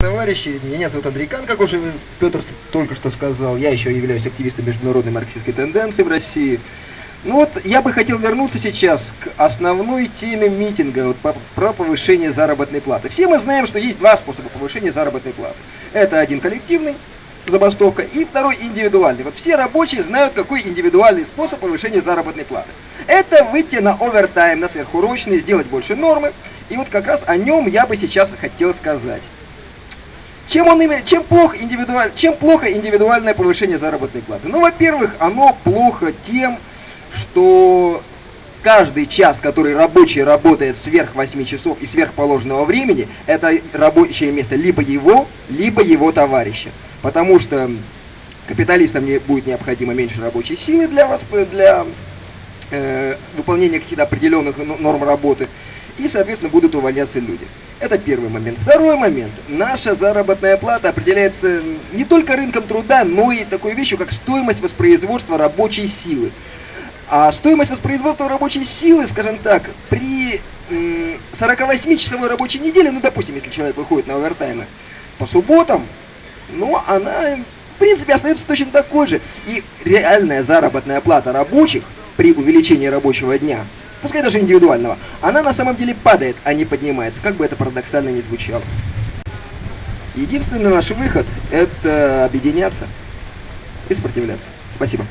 Товарищи, меня зовут Андрейкан, как уже Петр только что сказал. Я еще являюсь активистом международной марксистской тенденции в России. Ну вот, я бы хотел вернуться сейчас к основной теме митинга вот, по, про повышение заработной платы. Все мы знаем, что есть два способа повышения заработной платы. Это один коллективный, забастовка, и второй индивидуальный. Вот все рабочие знают, какой индивидуальный способ повышения заработной платы. Это выйти на овертайм, на сверхурочные, сделать больше нормы. И вот как раз о нем я бы сейчас хотел сказать. Чем, он, чем, плохо индивидуаль, чем плохо индивидуальное повышение заработной платы? Ну, во-первых, оно плохо тем, что каждый час, который рабочий работает сверх 8 часов и сверх положенного времени, это рабочее место либо его, либо его товарища. Потому что капиталистам не будет необходимо меньше рабочей силы для, вас, для э, выполнения каких-то определенных норм работы и, соответственно, будут увольняться люди. Это первый момент. Второй момент. Наша заработная плата определяется не только рынком труда, но и такой вещью, как стоимость воспроизводства рабочей силы. А стоимость воспроизводства рабочей силы, скажем так, при 48-часовой рабочей неделе, ну, допустим, если человек выходит на овертаймы по субботам, ну, она, в принципе, остается точно такой же. И реальная заработная плата рабочих при увеличении рабочего дня пускай даже индивидуального, она на самом деле падает, а не поднимается, как бы это парадоксально ни звучало. Единственный наш выход – это объединяться и сопротивляться. Спасибо.